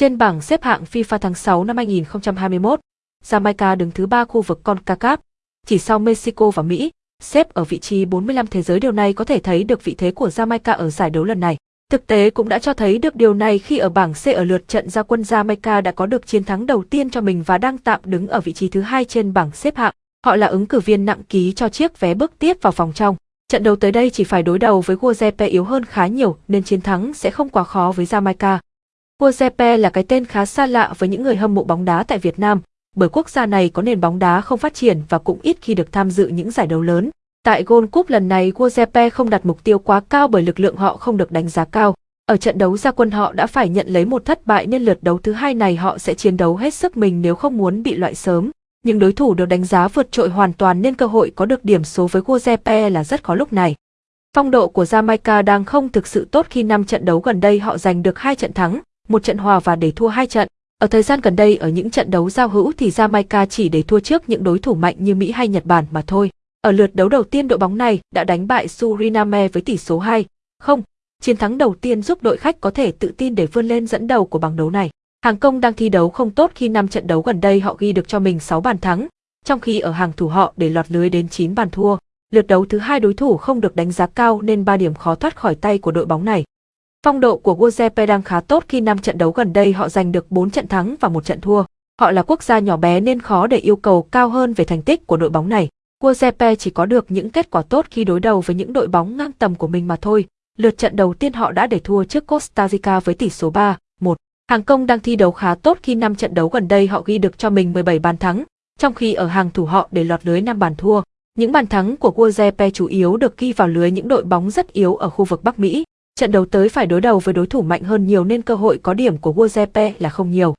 Trên bảng xếp hạng FIFA tháng 6 năm 2021, Jamaica đứng thứ 3 khu vực CONCACAF, chỉ sau Mexico và Mỹ, xếp ở vị trí 45 thế giới điều này có thể thấy được vị thế của Jamaica ở giải đấu lần này. Thực tế cũng đã cho thấy được điều này khi ở bảng C ở lượt trận ra quân Jamaica đã có được chiến thắng đầu tiên cho mình và đang tạm đứng ở vị trí thứ hai trên bảng xếp hạng. Họ là ứng cử viên nặng ký cho chiếc vé bước tiếp vào vòng trong. Trận đấu tới đây chỉ phải đối đầu với Guazepe yếu hơn khá nhiều nên chiến thắng sẽ không quá khó với Jamaica. Guazepe là cái tên khá xa lạ với những người hâm mộ bóng đá tại Việt Nam, bởi quốc gia này có nền bóng đá không phát triển và cũng ít khi được tham dự những giải đấu lớn. Tại Gold Cup lần này Guazepe không đặt mục tiêu quá cao bởi lực lượng họ không được đánh giá cao. Ở trận đấu gia quân họ đã phải nhận lấy một thất bại nên lượt đấu thứ hai này họ sẽ chiến đấu hết sức mình nếu không muốn bị loại sớm. Nhưng đối thủ được đánh giá vượt trội hoàn toàn nên cơ hội có được điểm số với Guazepe là rất khó lúc này. Phong độ của Jamaica đang không thực sự tốt khi năm trận đấu gần đây họ giành được hai trận thắng, một trận hòa và để thua hai trận. Ở thời gian gần đây ở những trận đấu giao hữu thì Jamaica chỉ để thua trước những đối thủ mạnh như Mỹ hay Nhật Bản mà thôi. Ở lượt đấu đầu tiên đội bóng này đã đánh bại Suriname với tỷ số 2, không. Chiến thắng đầu tiên giúp đội khách có thể tự tin để vươn lên dẫn đầu của bảng đấu này. Hàng công đang thi đấu không tốt khi năm trận đấu gần đây họ ghi được cho mình 6 bàn thắng, trong khi ở hàng thủ họ để lọt lưới đến 9 bàn thua. Lượt đấu thứ hai đối thủ không được đánh giá cao nên 3 điểm khó thoát khỏi tay của đội bóng này. Phong độ của Giuseppe đang khá tốt khi năm trận đấu gần đây họ giành được 4 trận thắng và một trận thua. Họ là quốc gia nhỏ bé nên khó để yêu cầu cao hơn về thành tích của đội bóng này. Giuseppe chỉ có được những kết quả tốt khi đối đầu với những đội bóng ngang tầm của mình mà thôi. Lượt trận đầu tiên họ đã để thua trước Costa Rica với tỷ số 3-1. Hàng công đang thi đấu khá tốt khi năm trận đấu gần đây họ ghi được cho mình 17 bàn thắng, trong khi ở hàng thủ họ để lọt lưới 5 bàn thua. Những bàn thắng của Giuseppe chủ yếu được ghi vào lưới những đội bóng rất yếu ở khu vực Bắc Mỹ. Trận đấu tới phải đối đầu với đối thủ mạnh hơn nhiều nên cơ hội có điểm của Giuseppe là không nhiều.